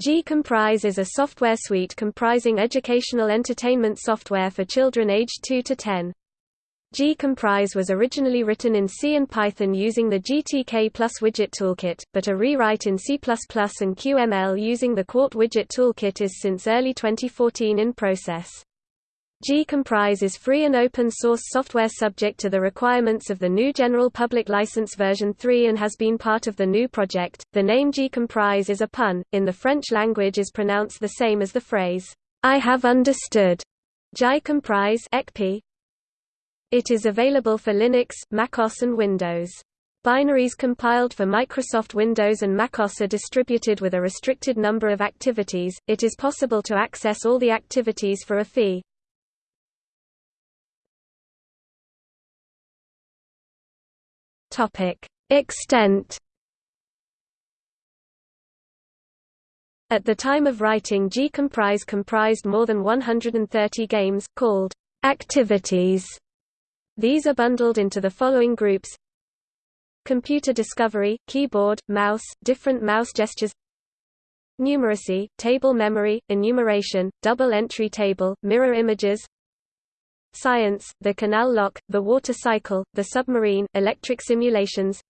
GCompris is a software suite comprising educational entertainment software for children aged 2 to 10. GCompris was originally written in C and Python using the GTK Plus widget toolkit, but a rewrite in C++ and QML using the Qt widget toolkit is since early 2014 in process. GCompris is free and open source software subject to the requirements of the GNU General Public License version 3 and has been part of the GNU project. The name GCompris is a pun, in the French language is pronounced the same as the phrase, I have understood. J'ai compris It is available for Linux, macOS and Windows. Binaries compiled for Microsoft Windows and macOS are distributed with a restricted number of activities. It is possible to access all the activities for a fee. Topic: Extent. At the time of writing GCompris comprised more than 130 games, called activities. These are bundled into the following groups Computer discovery, keyboard, mouse, different mouse gestures Numeracy, table memory, enumeration, double entry table, mirror images Science, the canal lock, the water cycle, the submarine, electric simulations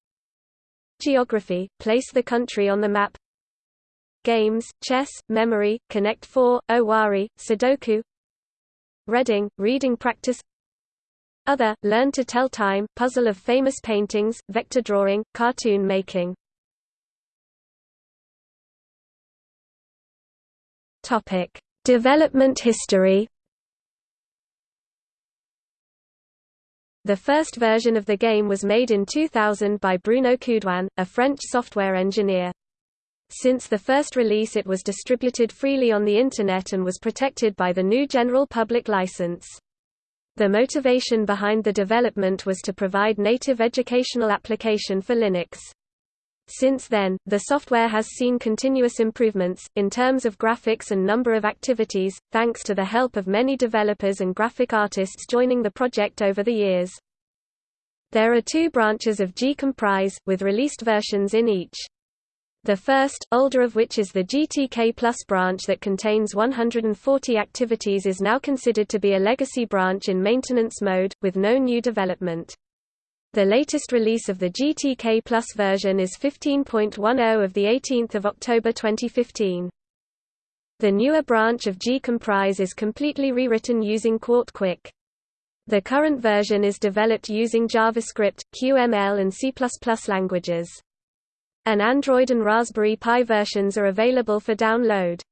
Geography, place the country on the map Games, chess, memory, Connect 4, Owari, Sudoku Reading, reading practice Other, learn to tell time, puzzle of famous paintings, vector drawing, cartoon making. Development history The first version of the game was made in 2000 by Bruno Coudouin, a French software engineer. Since the first release it was distributed freely on the Internet and was protected by the GNU General Public License. The motivation behind the development was to provide native educational application for Linux. Since then, the software has seen continuous improvements, in terms of graphics and number of activities, thanks to the help of many developers and graphic artists joining the project over the years. There are two branches of GCompris, with released versions in each. The first, older of which is the GTK Plus branch that contains 140 activities is now considered to be a legacy branch in maintenance mode, with no new development. The latest release of the GTK Plus version is 15.10 of 18 October 2015. The newer branch of GCompris is completely rewritten using Qt Quick. The current version is developed using JavaScript, QML and C++ languages. An Android and Raspberry Pi versions are available for download.